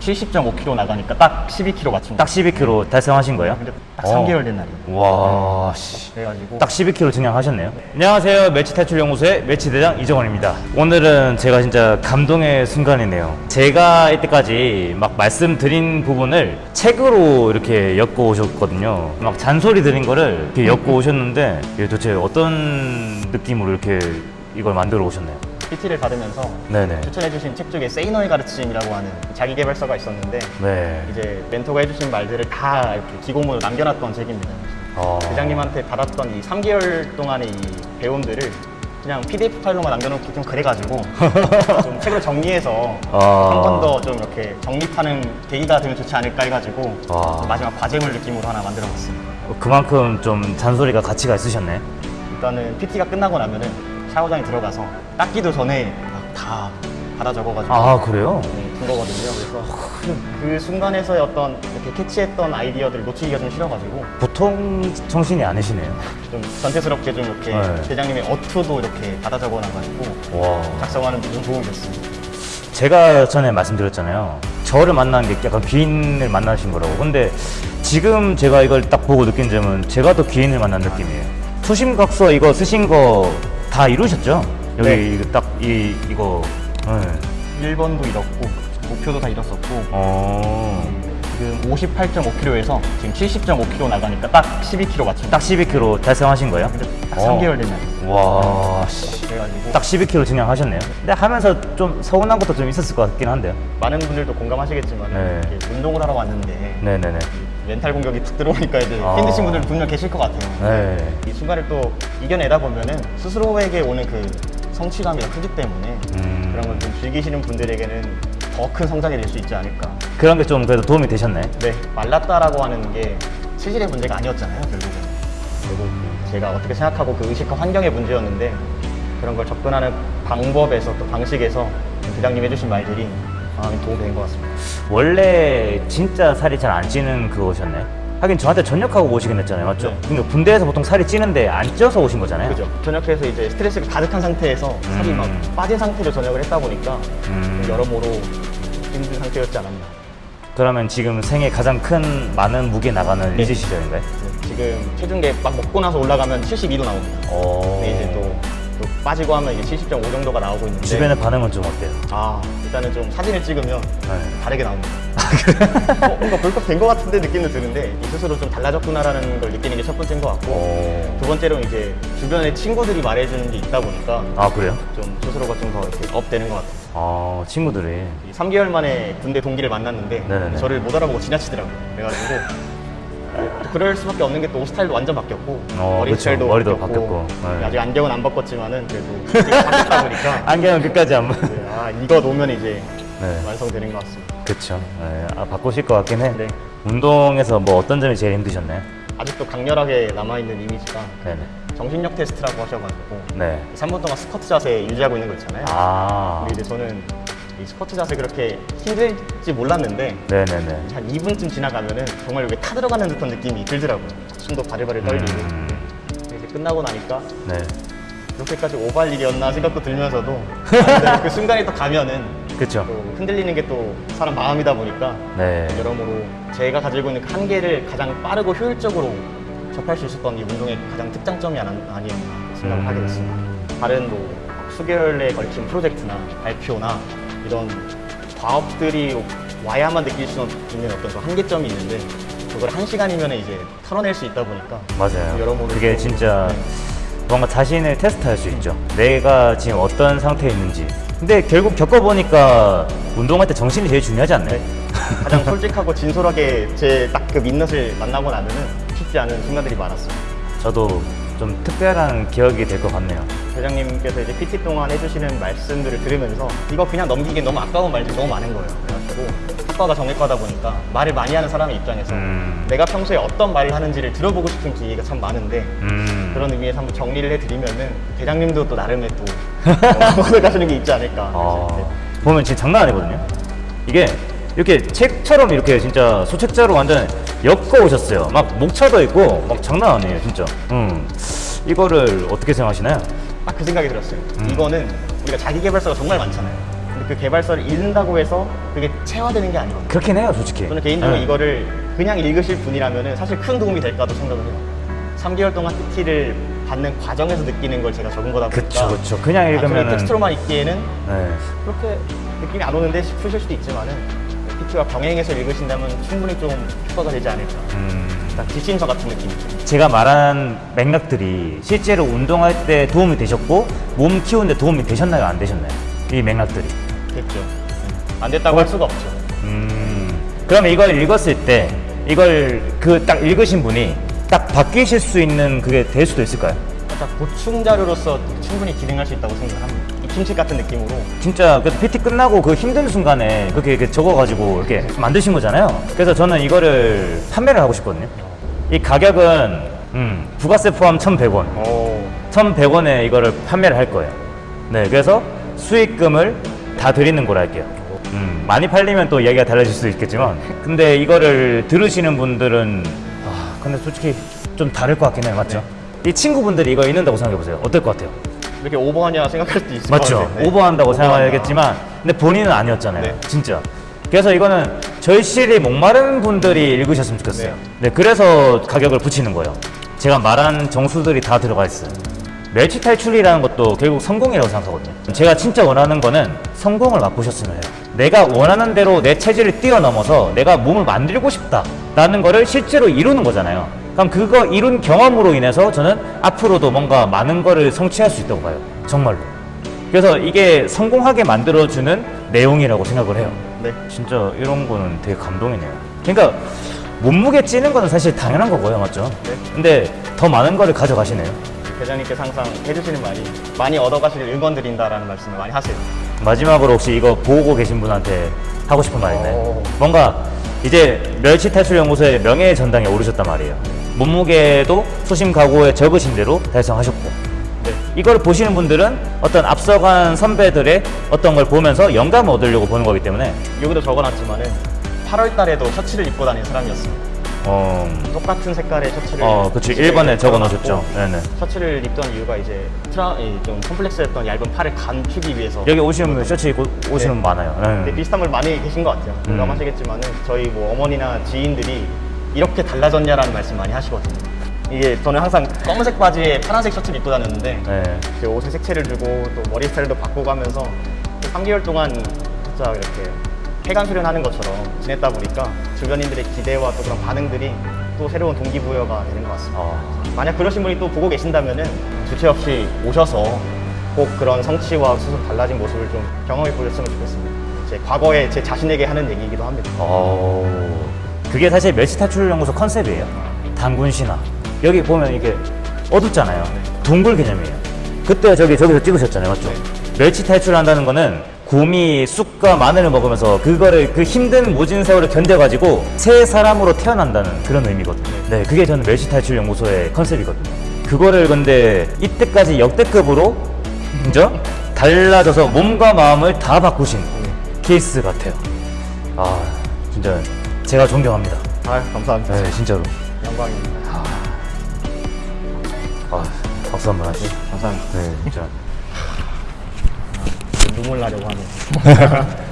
70.5kg 나가니까 딱 12kg 맞춘 딱 12kg 달성하신 거예요? 근데 딱 어. 3개월 된 날이에요. 와, 씨. 그래가지고 딱 12kg 증량하셨네요. 안녕하세요. 매치 탈출 연구소의 매치 대장 이정원입니다. 오늘은 제가 진짜 감동의 순간이네요. 제가 이때까지 막 말씀드린 부분을 책으로 이렇게 엮어 오셨거든요. 막 잔소리 드린 거를 이렇게 엮어 오셨는데 이게 도대체 어떤 느낌으로 이렇게 이걸 만들어 오셨나요? PT를 받으면서 네네. 추천해주신 책 중에 세이너의 가르침이라고 하는 자기개발서가 있었는데 네. 이제 멘토가 해주신 말들을 다 이렇게 기고문으로 남겨놨던 책입니다. 어. 대장님한테 받았던 이 3개월 동안의 이 배움들을 그냥 PDF 파일로만 남겨놓기 좀 그래가지고 좀 책으로 정리해서 아. 한번 더 좀 이렇게 정립하는 계기가 되면 좋지 않을까 해가지고 와. 마지막 과제물 느낌으로 하나 만들어봤습니다. 그만큼 좀 잔소리가 가치가 있으셨네. 일단은 PT가 끝나고 나면은 샤워장에 들어가서 닦기도 전에 막다 받아 적어가지고 아, 그래요? 네, 준 거거든요. 그래서 그 순간에서의 어떤 이렇게 캐치했던 아이디어들을 놓치기가 좀 싫어가지고 보통 정신이 아니시네요. 좀 전태스럽게 좀 이렇게 네. 대장님의 어투도 이렇게 받아 적어놔가지고 와. 작성하는 데 좀 도움이 됐습니다. 제가 전에 말씀드렸잖아요. 저를 만난 게 약간 귀인을 만나신 거라고. 근데 지금 제가 이걸 딱 보고 느낀 점은 제가 더 귀인을 만난 느낌이에요. 투심각서 이거 쓰신 거 다 이루셨죠? 여기 네. 딱 이 이거. 네. 1번도 잃었고 목표도 다 잃었었고 어. 지금 58.5kg에서 지금 70.5kg 나가니까 딱 12kg 맞춘 딱 12kg 달성하신 거예요? 근데 딱 어. 3개월 된 날이에요. 와. 씨. 그래가지고 딱 12kg 증량하셨네요. 근데 하면서 좀 서운한 것도 좀 있었을 것 같긴 한데요. 많은 분들도 공감하시겠지만 네. 운동을 하러 왔는데 네네네. 멘탈 공격이 툭 들어오니까 이제 아. 힘드신 분들 분명 계실 것 같아요. 네. 이 순간을 또 이겨내다 보면은 스스로에게 오는 그 성취감이 크기 때문에 음. 그런 걸 좀 즐기시는 분들에게는 더 큰 성장이 될 수 있지 않을까. 그런 게 좀 그래도 도움이 되셨네. 네, 말랐다라고 하는 게 체질의 문제가 아니었잖아요, 결국은. 결국 제가 어떻게 생각하고 그 의식과 환경의 문제였는데 그런 걸 접근하는 방법에서 또 방식에서 부장님 해주신 말들이 마음이 도움이 된 것 같습니다. 원래 진짜 살이 잘 안 찌는 그거셨네. 하긴 저한테 전역하고 오시긴 했잖아요, 맞죠? 네. 근데 군대에서 보통 살이 찌는데 안 쪄서 오신 거잖아요. 그죠. 전역해서 이제 스트레스가 가득한 상태에서 살이 음. 막 빠진 상태로 전역을 했다 보니까 음. 여러모로 힘든 상태였지 않았나. 그러면 지금 생애 가장 큰 많은 무게 나가는 네. 리즈 시절인가요? 네, 지금 체중계 막 먹고 나서 올라가면 72도 나옵니다. 어. 근데 이제 또, 또 빠지고 하면 이제 70.5 정도가 나오고 있는데 주변의 반응은 좀 어때요? 아 일단은 좀 사진을 찍으면 네. 다르게 나옵니다. 어, 뭔가 벌컥 된 것 같은데 느낌도 드는데 이 스스로 좀 달라졌구나라는 걸 느끼는 게 첫 번째인 것 같고 어. 두 번째로는 이제 주변에 친구들이 말해주는 게 있다 보니까 아 그래요? 좀 스스로가 좀 더 이렇게 업되는 것 같아요. 아 친구들이 이 3개월 만에 군대 동기를 만났는데 네네네. 저를 못 알아보고 지나치더라고요. 그래가지고 또 그럴 수밖에 없는 게 또 옷 스타일도 완전 바뀌었고 어, 머리 그쵸. 스타일도 머리도 바뀌었고 바뀌었고. 네. 아직 안경은 안 바꿨지만은 그래도 지금 바뀌었다 보니까 안경은 끝까지 안. 봐. 네, 아 이거 놓으면 이제 네. 완성되는 것 같습니다. 그쵸. 네. 아, 바꾸실 것 같긴 해. 네. 운동에서 뭐 어떤 점이 제일 힘드셨나요? 아직도 강렬하게 남아있는 이미지가 네네. 정신력 테스트라고 하셔가지고 네. 3분 동안 스쿼트 자세 유지하고 있는 거 있잖아요. 아. 근데 이제 저는 이 스쿼트 자세 그렇게 힘들지 몰랐는데 네네네. 한 2분쯤 지나가면은 정말 여기 타 들어가는 듯한 느낌이 들더라고요. 숨도 바글바글 떨리고. 음. 이제 끝나고 나니까 네. 그렇게까지 오발 일이었나 생각도 들면서도 그 순간에 또 가면은 그쵸. 또 흔들리는 게 또 사람 마음이다 보니까 네. 여러모로 제가 가지고 있는 그 한계를 가장 빠르고 효율적으로 접할 수 있었던 이 운동의 가장 특장점이 아니- 아니었나 생각을 하게 됐습니다. 다른 뭐 수개월에 걸친 프로젝트나 발표나 이런 과업들이 와야만 느낄 수 있는 어떤 그 한계점이 있는데 그걸 한 시간이면 이제 털어낼 수 있다 보니까 맞아요. 여러모로 그게 또- 진짜 네. 뭔가 자신을 테스트할 수 있죠. 내가 지금 어떤 상태에 있는지. 근데 결국 겪어보니까 운동할 때 정신이 제일 중요하지 않나요? 네. 가장 솔직하고 진솔하게 제 딱 그 민낯을 만나고 나면은 쉽지 않은 순간들이 많았어요. 저도 좀 특별한 기억이 될 것 같네요. 대장님께서 이제 PT 동안 해주시는 말씀들을 들으면서 이거 그냥 넘기기 너무 아까운 말들이 너무 많은 거예요. 그래가지고 학과가 정외과다 보니까 말을 많이 하는 사람의 입장에서 음. 내가 평소에 어떤 말을 하는지를 들어보고 싶은 기회가 참 많은데 음. 그런 의미에서 한번 정리를 해드리면은 대장님도 또 나름의 또 얻어 가시는 게 있지 않을까. 아, 그래서 보면 진짜 장난 아니거든요. 이게 이렇게 책처럼 이렇게 진짜 소책자로 완전 엮어 오셨어요. 막 목차도 있고 막 장난 아니에요, 진짜. 음. 이거를 어떻게 생각하시나요? 딱 그 생각이 들었어요. 음. 이거는 우리가 자기 개발서가 정말 많잖아요. 근데 그 개발서를 읽는다고 해서 그게 체화되는 게 아니거든요. 그렇긴 해요, 솔직히. 저는 개인적으로 네. 이거를 그냥 읽으실 분이라면 사실 큰 도움이 될까도 생각을 해요. 3개월 동안 PT를 받는 과정에서 느끼는 걸 제가 적은 거다 보니까 그쵸, 그쵸. 그냥 읽으면은. 텍스트로만 읽기에는 네. 그렇게 느낌이 안 오는데 싶으실 수도 있지만은 PT와 병행해서 읽으신다면 충분히 좀 효과가 되지 않을까. 음, 딱 뒷신서 같은 느낌이죠. 제가 말한 맥락들이 실제로 운동할 때 도움이 되셨고 몸 키우는데 도움이 되셨나요? 안 되셨나요? 이 맥락들이. 됐죠. 안 됐다고 할 수가 없죠. 음, 그러면 이걸 읽었을 때 이걸 그 딱 읽으신 분이 딱 바뀌실 수 있는 그게 될 수도 있을까요? 딱 보충 자료로서 충분히 기능할 수 있다고 생각을 합니다. 입힘식 같은 느낌으로 진짜 그 PT 끝나고 그 힘든 순간에 그렇게 이렇게 적어가지고 이렇게 만드신 거잖아요. 그래서 저는 이거를 판매를 하고 싶거든요. 이 가격은 음, 부가세 포함 1,100원. 오, 1,100원에 이거를 판매를 할 거예요. 네, 그래서 수익금을 다 드리는 걸로 할게요. 음, 많이 팔리면 또 이야기가 달라질 수도 있겠지만, 근데 이거를 들으시는 분들은, 아, 근데 솔직히 좀 다를 것 같긴 해요. 맞죠? 이 친구분들이 이거 읽는다고 생각해보세요. 어떨 것 같아요? 이렇게 오버하냐 생각할 수도 있을 것 맞죠? 같아요. 네. 오버한다고 오버한다. 생각하겠지만, 근데 본인은 아니었잖아요. 네. 진짜. 그래서 이거는 절실히 목마른 분들이 읽으셨으면 좋겠어요. 네. 네, 그래서 가격을 붙이는 거예요. 제가 말한 정수들이 다 들어가 있어요. 멸치 탈출이라는 것도 결국 성공이라고 생각하거든요. 제가 진짜 원하는 거는 성공을 맛보셨으면 해요. 내가 원하는 대로 내 체질을 뛰어넘어서 내가 몸을 만들고 싶다라는 거를 실제로 이루는 거잖아요. 그럼 그거 이룬 경험으로 인해서 저는 앞으로도 뭔가 많은 거를 성취할 수 있다고 봐요. 정말로. 그래서 이게 성공하게 만들어주는 내용이라고 생각을 해요. 네. 진짜 이런 거는 되게 감동이네요. 그러니까 몸무게 찌는 거는 사실 당연한 거고요, 맞죠? 네. 근데 더 많은 거를 가져가시네요. 대장님께서 항상 해주시는 말이 많이 얻어가시길 응원드린다라는 말씀을 많이 하세요. 마지막으로 혹시 이거 보고 계신 분한테 하고 싶은 말 있나요? 오. 뭔가 이제 멸치 탈출 연구소의 명예의 전당에 오르셨단 말이에요. 몸무게도 소심 각오에 적으신 대로 달성하셨고 네. 이걸 보시는 분들은 어떤 앞서간 선배들의 어떤 걸 보면서 영감을 얻으려고 보는 거기 때문에 여기도 적어놨지만 은 8월 달에도 셔츠를 입고 다니는 사람이었습니다. 어, 똑같은 색깔의 셔츠를 어 그치 집에 1번에 적어 놓으셨죠. 적어놨고 네네. 셔츠를 입던 이유가 이제 트라 이좀 컴플렉스였던 얇은 팔을 감추기 위해서 여기 오시는 분 셔츠 입고 오시는 분 많아요. 네. 네, 비슷한 걸 많이 계신 것 같아요. 공감하시겠지만은 저희 뭐 어머니나 지인들이 이렇게 달라졌냐라는 말씀 많이 하시거든요. 이게 저는 항상 검은색 바지에 파란색 셔츠를 입고 다녔는데 네. 옷에 색채를 주고 또 머리 스타일도 바꿔가면서 3개월 동안 진짜 이렇게 폐관 수련하는 것처럼 지냈다 보니까 주변인들의 기대와 또 그런 반응들이 또 새로운 동기부여가 되는 것 같습니다. 어, 만약 그러신 분이 또 보고 계신다면은 주체 없이 오셔서 꼭 그런 성취와 스스로 달라진 모습을 좀 경험해 보셨으면 좋겠습니다. 제 과거에 제 자신에게 하는 얘기이기도 합니다. 어, 그게 사실 멸치 탈출 연구소 컨셉이에요. 단군 신화. 여기 보면 이게 어둡잖아요. 동굴 개념이에요. 그때 저기 저기서 찍으셨잖아요, 맞죠? 멸치 탈출한다는 거는 곰이 쑥과 마늘을 먹으면서 그거를 그 힘든 모진 세월을 견뎌가지고 새 사람으로 태어난다는 그런 의미거든요. 네, 그게 저는 멸치 탈출 연구소의 컨셉이거든요. 그거를 근데 이때까지 역대급으로 그죠? 달라져서 몸과 마음을 다 바꾸신 케이스 같아요. 아, 진짜 제가 존경합니다. 아 감사합니다. 네, 진짜로. 영광입니다. 아, 박수 한번 하시죠. 감사합니다. 네, 진짜. 눈물 나려고 하네요.